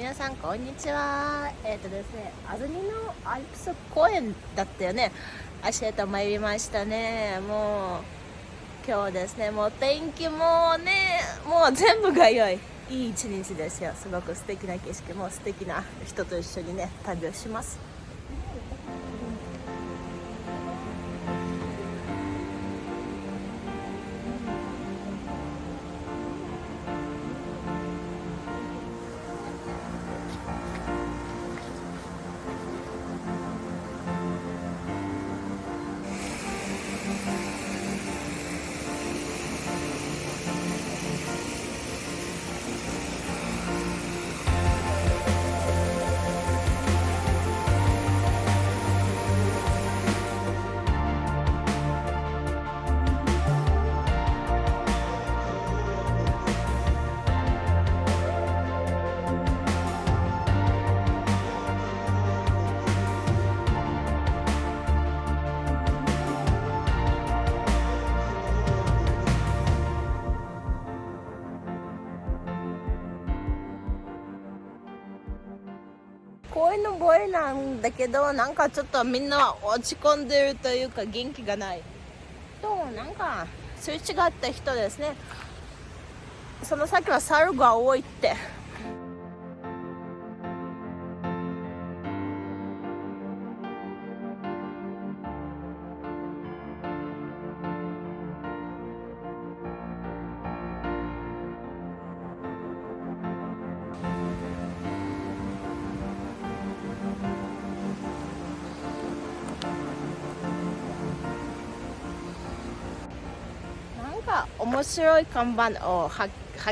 皆さんこんにちは。えっ、ー、とですね安曇野アルプス公園だったよね。足へと参りましたね。もう今日ですねもう天気もねもう全部が良い。いい一日ですよ。すごく素敵な景色も素敵な人と一緒にね旅をします。公園のボエなんだけどなんかちょっとみんな落ち込んでるというか元気がない。となんかすれ違った人ですね。その先は猿が多いって。面白い看板を発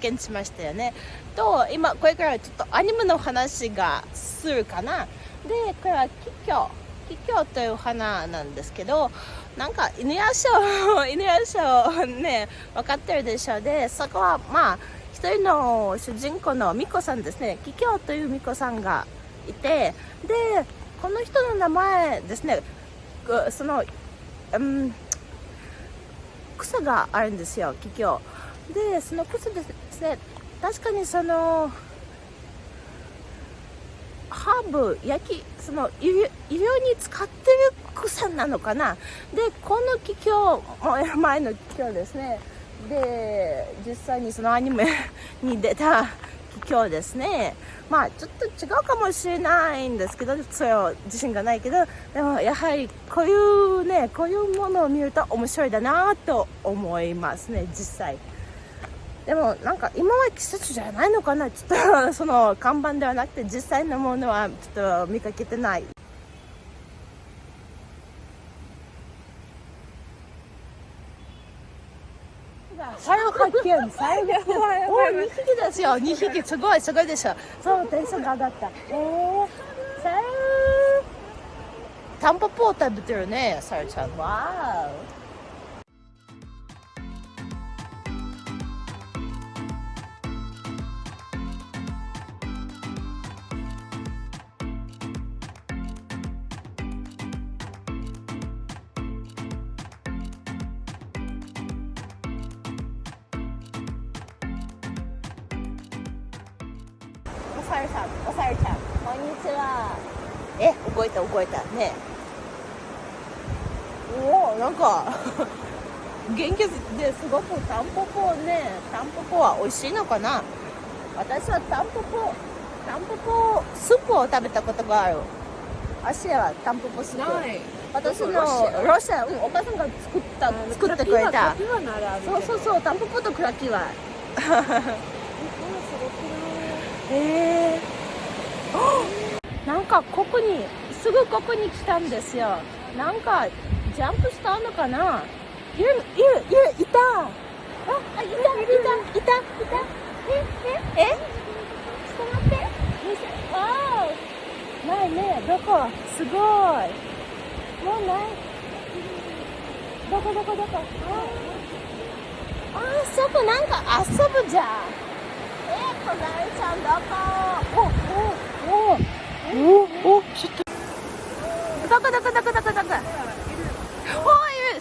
見しましたよね。と今これからちょっとアニメの話がするかな。でこれはキキョキキョという花なんですけどなんか犬屋賞 犬屋賞ね分かってるでしょう。でそこはまあ一人の主人公のミコさんですね。キキョというミコさんがいてでこの人の名前ですね。その、うん草があるんですよ桔梗でその草ですね確かにそのハーブ焼きその医療に使ってる草なのかな。でこの桔梗前の桔梗ですね。で実際にそのアニメに出た今日ですね。まあちょっと違うかもしれないんですけどそれは自信がないけどでもやはりこういうねこういうものを見ると面白いだなと思いますね実際。でもなんか今は季節じゃないのかなちょっとその看板ではなくて実際のものはちょっと見かけてない。猿発見猿がお2匹ですよ。2匹。すごいすごいでしょ。そうテンションが上がった。えー、猿タンポポを食べてるね猿ちゃん。わーさるさんおさるちゃんこんにちは。え覚えた覚えた。ねおおなんか 元気ですごくタンポポねタンポポは美味しいのかな？私はタンポポタンポポスープを食べたことがある。足はタンポポスープ。私のロシア、うん、お母さんが作った作ってくれた。そうそうそうタンポポとクラキ ワえ、なんかここにすぐここに来たんですよ。なんかジャンプしたのかな？いるいるいるいた。あいたいたいたいた。えええ？ちょっと待って。ああないねどこ？すごい。もうない。どこどこどこ？ああそこなんか遊ぶじゃんこなえちゃん。どこおおおおおちょっとどこどこどこどこどこおいる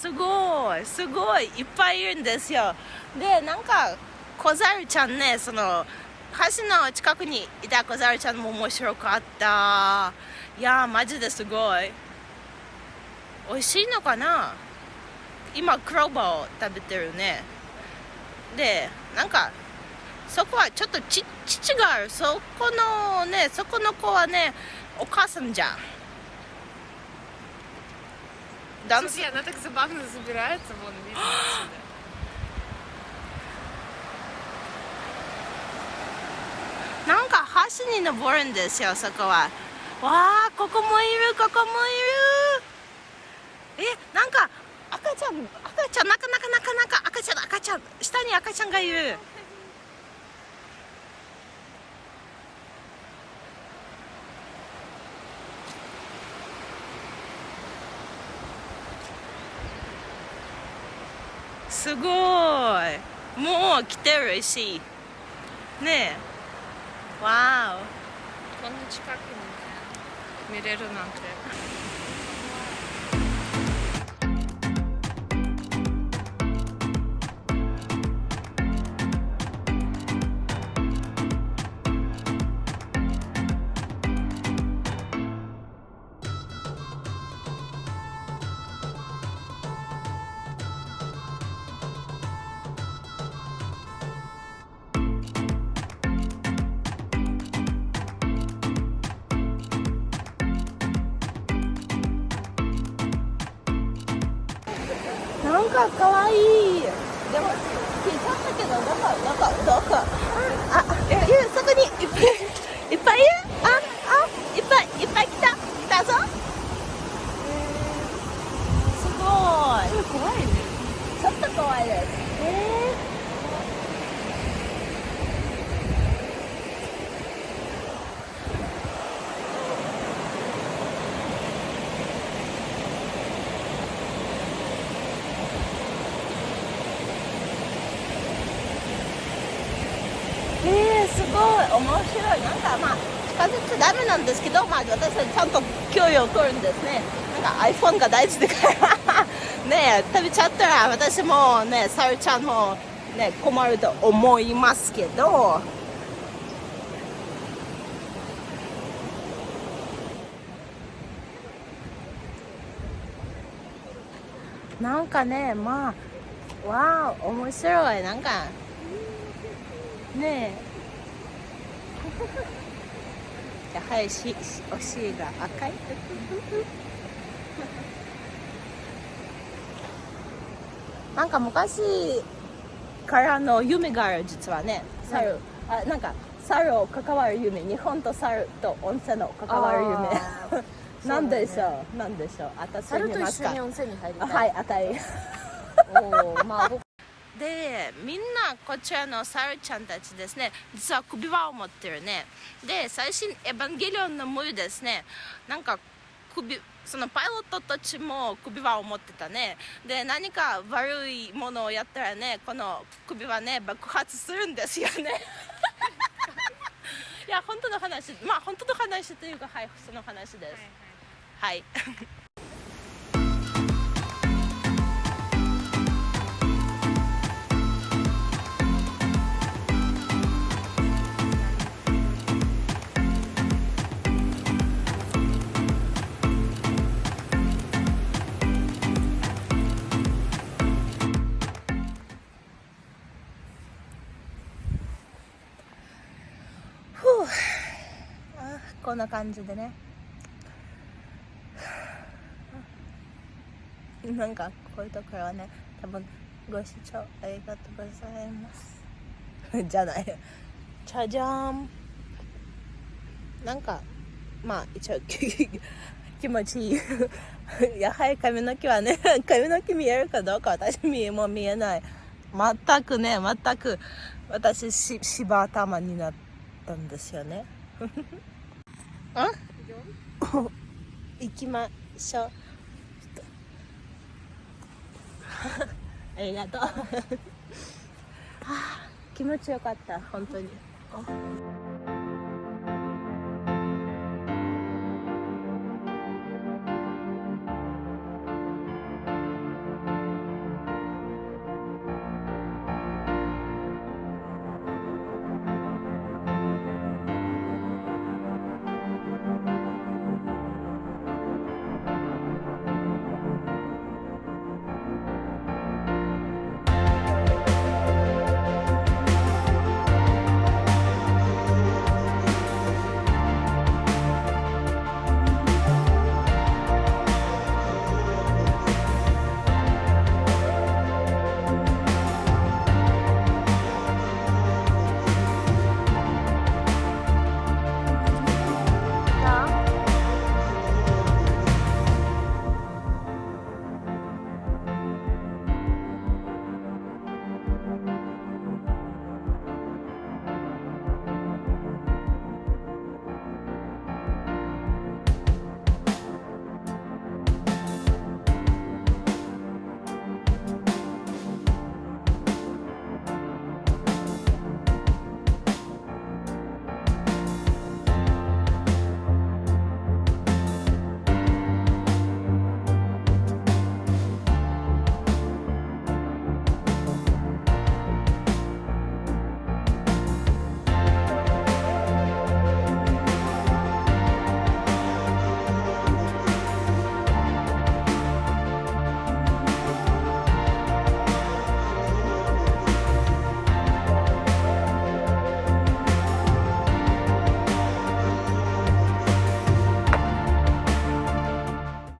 すごいすごいいっぱいいるんですよ。でなんか小猿ちゃんねその橋の近くにいた小猿ちゃんも面白かった。いやマジですごい。美味しいのかな？今クローバーを食べてるね。でなんかそこはちょっとち父がある。そこのねそこの子はねお母さんじゃん。Там Слушай, она так забавно забирается, вон, видно отсюда. なんか橋に登るんですよそこはわあここもいるここもいるえなんか赤ちゃん赤ちゃんなかなかなかなか赤ちゃん赤ちゃん下に赤ちゃんがいる すごい。もう来てるし。ねえ。わこんな近くにね見れるなんて。なんかかわい。いでも聞いちゃったけどどこどこどこああいるそこにいっぱいいっぱいいる？ああいっぱいいっぱい来た？来たぞ？すごい。怖いね。ちょっと怖いですえー、えー、すごい面まあ近づいちゃダメなんですけどまあ私はちゃんと距離を取るんですね。なんか iPhone が大事だから。ね食べちゃったら私もねさるちゃんもね困ると思いますけど。なんかねまあわあ面白い。なんかねえ。やはりししお尻が赤い。なんか昔からの夢がある実はね。猿、あなんか猿を関わる夢日本と猿と温泉の関わる夢。なんでしょう、なんでしょう？私猿と一緒に温泉に入りた。あはいい赤い。おお、まあ僕でみんなこちらのサルちゃんたちですね実は首輪を持ってるね。で最新エヴァンゲリオンのムーですね。なんか首そのパイロットたちも首輪を持ってたね。で何か悪いものをやったらねこの首輪ね爆発するんですよね。いや本当の話まあ本当の話というかはいその話です。はいふこんな感じでね。なんかこういうところはね多分ご視聴ありがとうございます。じゃない。じゃじゃーんなんかまあ一応気持ちいい。やはり髪の毛はね 髪の毛見えるかどうか私見えも見えない。全くね全く私し芝頭になったんですよね。あ？行きましょう。ありがとう。は あ気持ちよかった本当に。